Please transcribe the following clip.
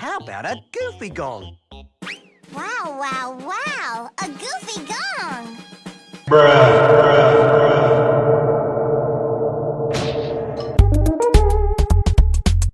How about a goofy gong? Wow, wow, wow! A goofy gong! Bruh.